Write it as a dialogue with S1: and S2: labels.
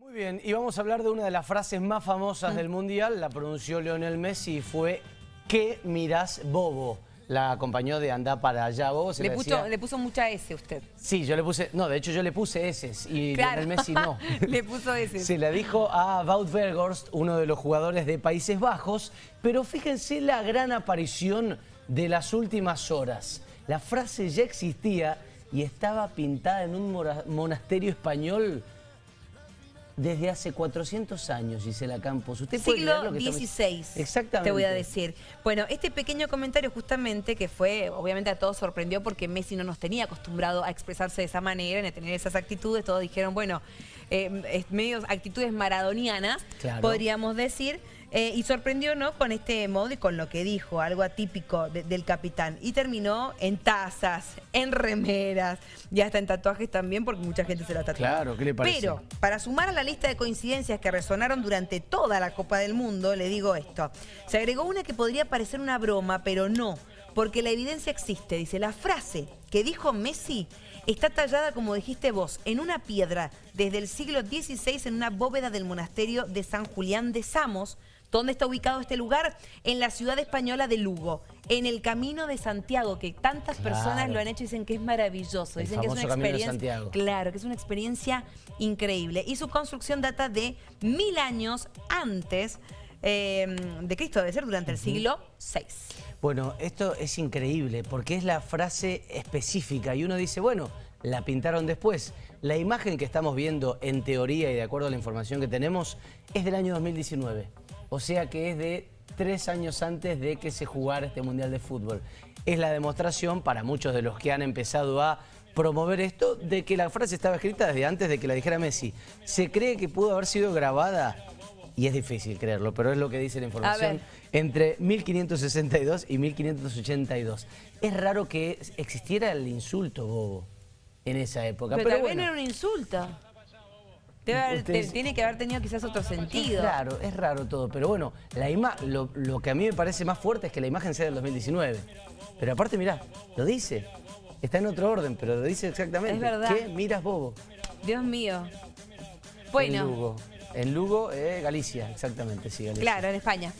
S1: Muy bien, y vamos a hablar de una de las frases más famosas del Mundial, la pronunció Lionel Messi y fue ¿Qué mirás bobo? La acompañó de Andá para allá bobo. se
S2: Le puso,
S1: decía-
S2: le puso mucha S usted.
S1: Sí, yo le puse, no, de hecho yo le puse S y
S2: Claro.
S1: Lionel Messi no.
S2: Le puso S.
S1: Se la dijo a Wout Weghorst, uno de los jugadores de Países Bajos, pero fíjense la gran aparición de las últimas horas. La frase ya existía y estaba pintada en un monasterio español desde hace 400 años, Gisela Campos. ¿Usted puede
S2: Siglo
S1: lo que estamos-
S2: XVI,
S1: Exactamente.
S2: te voy a decir. Bueno, este pequeño comentario justamente que fue, obviamente a todos sorprendió porque Messi no nos tenía acostumbrado a expresarse de esa manera, ni a tener esas actitudes. Todos dijeron, bueno, eh, es medio actitudes maradonianas,
S1: Claro.
S2: podríamos decir. Eh, y sorprendió, ¿no? Con este modo y con lo que dijo, algo atípico de- del capitán. Y terminó en tazas, en remeras y hasta en tatuajes también, porque mucha gente se la tatuó.
S1: Claro, ¿qué le parece?
S2: Pero para sumar a la lista de coincidencias que resonaron durante toda la Copa del Mundo, le digo esto. Se agregó una que podría parecer una broma, pero no, porque la evidencia existe. Dice, la frase que dijo Messi está tallada, como dijiste vos, en una piedra desde el siglo XVI en una bóveda del monasterio de San Julián de Samos. ¿Dónde está ubicado este lugar? En la ciudad española de Lugo, en el Camino de Santiago, que tantas personas
S1: Claro.
S2: lo han hecho y dicen que es maravilloso.
S1: El
S2: Dicen que es una experiencia. Claro, que es una experiencia increíble. Y su construcción data de mil años antes eh, de Cristo, debe ser durante el siglo VI.
S1: Bueno, esto es increíble porque es la frase específica y uno dice, bueno, la pintaron después. La imagen que estamos viendo en teoría y de acuerdo a la información que tenemos es del año 2019. O sea que es de tres años antes de que se jugara este Mundial de Fútbol. Es la demostración para muchos de los que han empezado a promover esto de que la frase estaba escrita desde antes de que la dijera Messi. Se cree que pudo haber sido grabada y es difícil creerlo, pero es lo que dice la información entre 1562 y 1582. Es raro que existiera el insulto bobo en esa época.
S2: Pero,
S1: Pero,
S2: también
S1: bueno,
S2: era un insulto. Debe
S1: Ustedes-
S2: tiene que haber tenido quizás otro sentido.
S1: raro, es raro todo. Pero bueno, la ima lo, lo que a mí me parece más fuerte es que la imagen sea del 2019. Pero aparte, mirá, lo dice. Está en otro orden, pero lo dice exactamente.
S2: Es verdad.
S1: ¿Qué miras bobo?
S2: Dios mío.
S1: En
S2: Bueno,
S1: Lugo. En Lugo, eh, Galicia, exactamente, sí, Galicia.
S2: claro, en España.